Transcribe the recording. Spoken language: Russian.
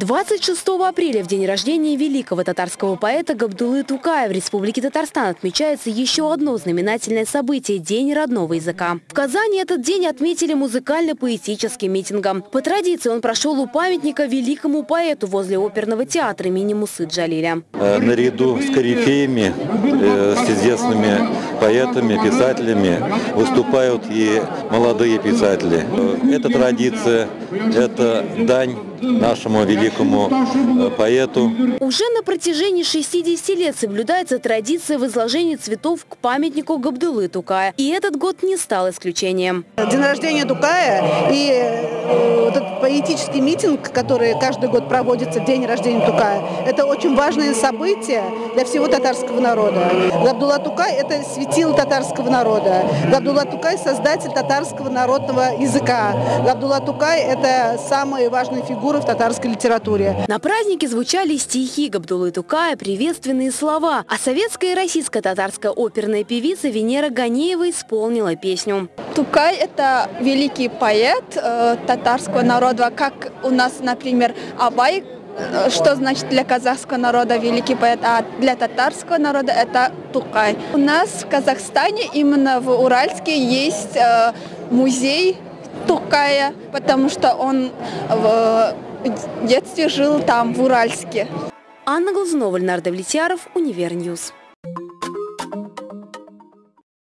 26 апреля, в день рождения великого татарского поэта Габдулы Тукая в Республике Татарстан отмечается еще одно знаменательное событие – День родного языка. В Казани этот день отметили музыкально-поэтическим митингом. По традиции он прошел у памятника великому поэту возле оперного театра имени Мусы Джалиля. Э, наряду с корифеями, э, с известными поэтами, писателями выступают и молодые писатели. Э, это традиция, это дань нашему великому э, поэту. Уже на протяжении 60 лет соблюдается традиция возложения цветов к памятнику Габдулы Тукая. И этот год не стал исключением. День рождения Тукая и э, этот поэтический митинг, который каждый год проводится в день рождения Тукая, это очень важное событие для всего татарского народа. Габдулла Тукай – это светило татарского народа. Габдулла Тукай – создатель татарского народного языка. Габдулла Тукай – это самая важная фигура фигуры в татарской литературе. На празднике звучали стихи Габдулы Тукая, приветственные слова, а советская и российская татарская оперная певица Венера Ганеева исполнила песню. Тукай – это великий поэт э, татарского народа, как у нас, например, Абай э, что значит для казахского народа великий поэт, а для татарского народа это Тукай. У нас в Казахстане, именно в Уральске, есть э, музей Тукая, потому что он в детстве жил там, в Уральске. Анна Глазунова, Леонард Влетьяров, Univer News.